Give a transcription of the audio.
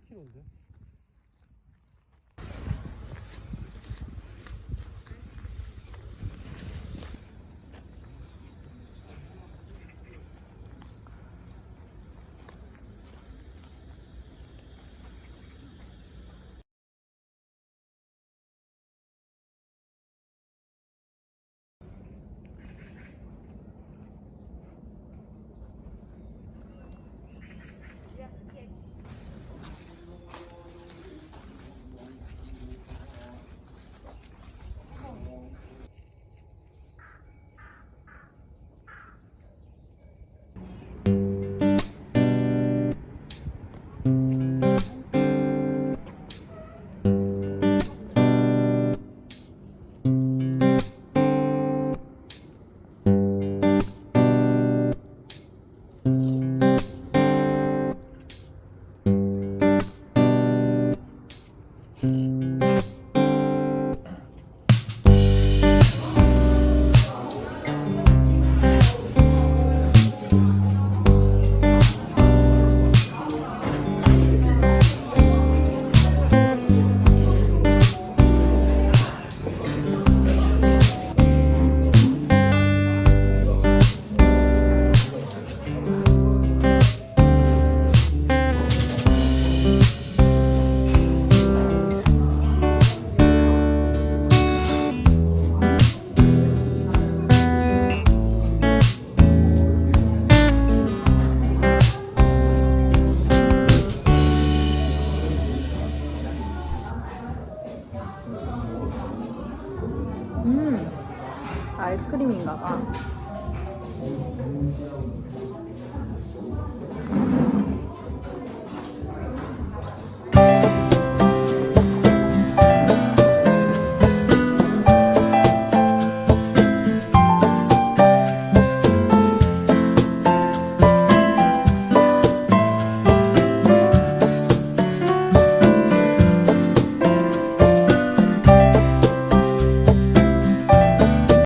8kg인데? Mm-hmm. 음, 아이스크림인가 봐.